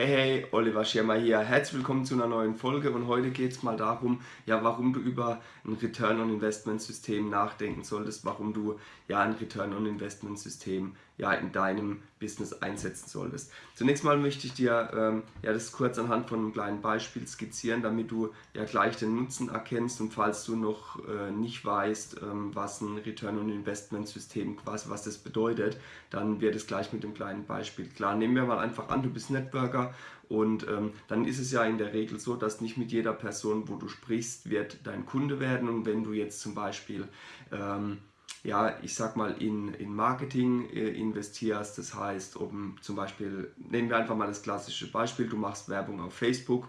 Hey hey, Oliver Schirmer hier. Herzlich willkommen zu einer neuen Folge und heute geht es mal darum, ja, warum du über ein Return on Investment System nachdenken solltest, warum du ja ein Return on Investment System ja in deinem Business einsetzen solltest. Zunächst mal möchte ich dir ähm, ja das kurz anhand von einem kleinen Beispiel skizzieren, damit du ja gleich den Nutzen erkennst und falls du noch äh, nicht weißt, ähm, was ein Return on Investment System quasi was das bedeutet, dann wird es gleich mit dem kleinen Beispiel klar. Nehmen wir mal einfach an, du bist Networker und ähm, dann ist es ja in der Regel so, dass nicht mit jeder Person, wo du sprichst, wird dein Kunde werden. Und wenn du jetzt zum Beispiel, ähm, ja, ich sag mal, in, in Marketing äh, investierst, das heißt, um zum Beispiel, nehmen wir einfach mal das klassische Beispiel, du machst Werbung auf Facebook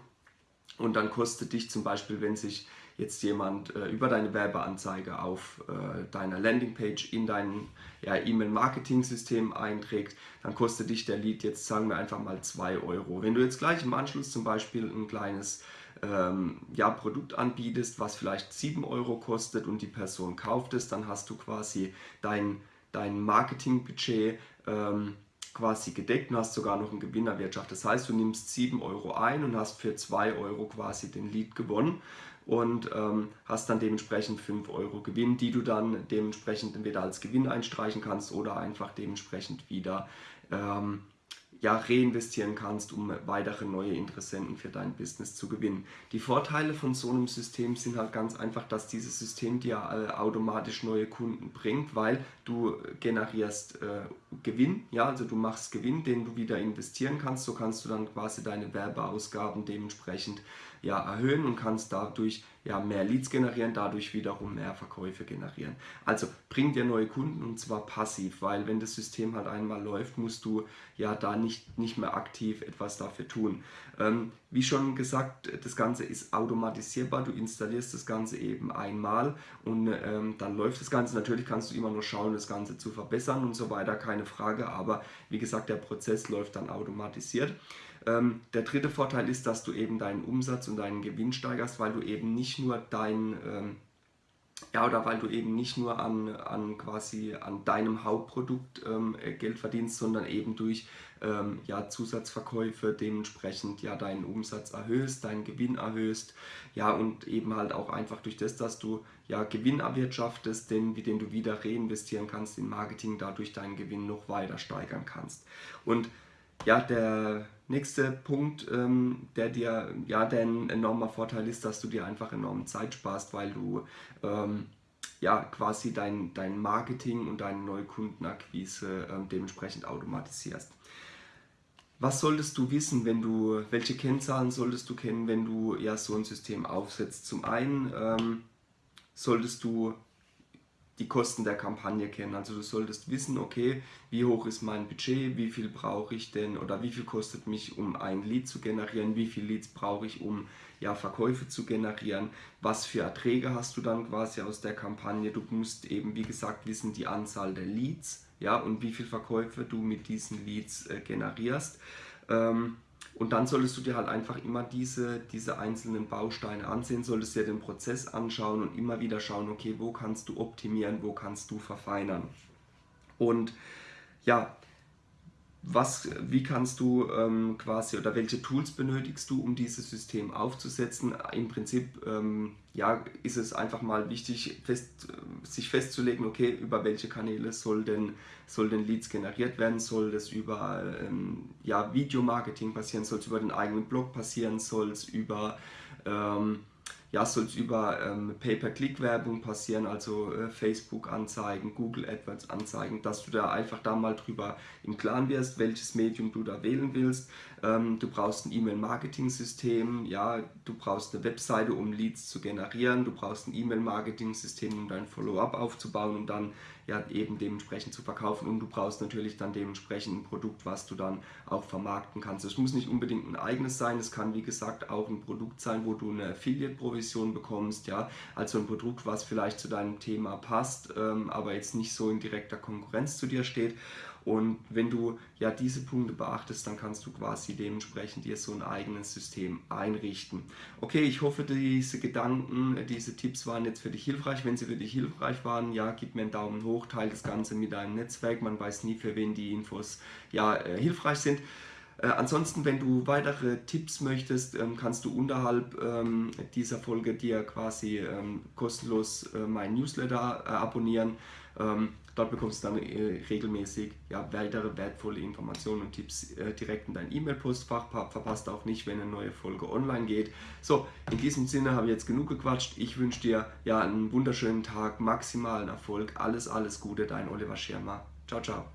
und dann kostet dich zum Beispiel, wenn sich jetzt jemand äh, über deine Werbeanzeige auf äh, deiner Landingpage in dein ja, E-Mail-Marketing-System einträgt, dann kostet dich der Lead jetzt, sagen wir einfach mal 2 Euro. Wenn du jetzt gleich im Anschluss zum Beispiel ein kleines ähm, ja, Produkt anbietest, was vielleicht 7 Euro kostet und die Person kauft es, dann hast du quasi dein, dein Marketingbudget ähm, quasi gedeckt und hast sogar noch einen Gewinn erwirtschaftet. Das heißt, du nimmst 7 Euro ein und hast für 2 Euro quasi den Lead gewonnen und ähm, hast dann dementsprechend 5 Euro Gewinn, die du dann dementsprechend entweder als Gewinn einstreichen kannst oder einfach dementsprechend wieder ähm, ja, reinvestieren kannst, um weitere neue Interessenten für dein Business zu gewinnen. Die Vorteile von so einem System sind halt ganz einfach, dass dieses System dir äh, automatisch neue Kunden bringt, weil du generierst äh, Gewinn, ja, also du machst Gewinn, den du wieder investieren kannst, so kannst du dann quasi deine Werbeausgaben dementsprechend ja, erhöhen und kannst dadurch ja, mehr Leads generieren, dadurch wiederum mehr Verkäufe generieren. Also bring dir neue Kunden und zwar passiv, weil wenn das System halt einmal läuft, musst du ja da nicht, nicht mehr aktiv etwas dafür tun. Ähm, wie schon gesagt, das Ganze ist automatisierbar, du installierst das Ganze eben einmal und ähm, dann läuft das Ganze. Natürlich kannst du immer nur schauen, das Ganze zu verbessern und so weiter, keine Frage, aber wie gesagt, der Prozess läuft dann automatisiert. Ähm, der dritte Vorteil ist, dass du eben deinen Umsatz und deinen Gewinn steigerst, weil du eben nicht nur dein ähm, ja, oder weil du eben nicht nur an, an quasi an deinem Hauptprodukt ähm, Geld verdienst, sondern eben durch ähm, ja, Zusatzverkäufe dementsprechend ja deinen Umsatz erhöhst, deinen Gewinn erhöhst, ja und eben halt auch einfach durch das, dass du ja Gewinn erwirtschaftest, den, den du wieder reinvestieren kannst in Marketing, dadurch deinen Gewinn noch weiter steigern kannst. Und ja, der nächste Punkt, ähm, der dir, ja, der ein enormer Vorteil ist, dass du dir einfach enorm Zeit sparst, weil du ähm, ja quasi dein, dein Marketing und deine Neukundenakquise ähm, dementsprechend automatisierst. Was solltest du wissen, wenn du, welche Kennzahlen solltest du kennen, wenn du ja so ein System aufsetzt? Zum einen ähm, solltest du die Kosten der Kampagne kennen. Also du solltest wissen, okay, wie hoch ist mein Budget, wie viel brauche ich denn oder wie viel kostet mich, um ein Lead zu generieren, wie viele Leads brauche ich, um ja, Verkäufe zu generieren, was für Erträge hast du dann quasi aus der Kampagne. Du musst eben, wie gesagt, wissen die Anzahl der Leads ja, und wie viele Verkäufe du mit diesen Leads äh, generierst. Ähm, und dann solltest du dir halt einfach immer diese, diese einzelnen Bausteine ansehen, solltest dir den Prozess anschauen und immer wieder schauen, okay, wo kannst du optimieren, wo kannst du verfeinern. Und ja, was, wie kannst du ähm, quasi oder welche Tools benötigst du, um dieses System aufzusetzen? Im Prinzip ähm, ja, ist es einfach mal wichtig, fest, sich festzulegen, okay, über welche Kanäle soll denn, soll denn Leads generiert werden? Soll das über ähm, ja, Videomarketing passieren? Soll es über den eigenen Blog passieren? Soll es über ähm, ja, soll es über ähm, Pay-per-Click-Werbung passieren, also äh, Facebook-Anzeigen, Google AdWords-Anzeigen, dass du da einfach da mal drüber im Klaren wirst, welches Medium du da wählen willst. Ähm, du brauchst ein E-Mail-Marketing-System, ja, du brauchst eine Webseite, um Leads zu generieren, du brauchst ein E-Mail-Marketing-System, um dein Follow-up aufzubauen und dann ja eben dementsprechend zu verkaufen. Und du brauchst natürlich dann dementsprechend ein Produkt, was du dann auch vermarkten kannst. Es muss nicht unbedingt ein eigenes sein, es kann wie gesagt auch ein Produkt sein, wo du eine Affiliate-Provision bekommst, ja, also ein Produkt, was vielleicht zu deinem Thema passt, ähm, aber jetzt nicht so in direkter Konkurrenz zu dir steht und wenn du ja diese Punkte beachtest, dann kannst du quasi dementsprechend dir so ein eigenes System einrichten. Okay, ich hoffe, diese Gedanken, diese Tipps waren jetzt für dich hilfreich. Wenn sie für dich hilfreich waren, ja, gib mir einen Daumen hoch, teile das Ganze mit deinem Netzwerk. Man weiß nie, für wen die Infos ja, äh, hilfreich sind. Äh, ansonsten, wenn du weitere Tipps möchtest, ähm, kannst du unterhalb ähm, dieser Folge dir quasi ähm, kostenlos äh, meinen Newsletter äh, abonnieren. Dort bekommst du dann äh, regelmäßig ja, weitere wertvolle Informationen und Tipps äh, direkt in dein E-Mail-Postfach. Verpasst auch nicht, wenn eine neue Folge online geht. So, in diesem Sinne habe ich jetzt genug gequatscht. Ich wünsche dir ja einen wunderschönen Tag, maximalen Erfolg. Alles, alles Gute, dein Oliver Schirmer. Ciao, ciao.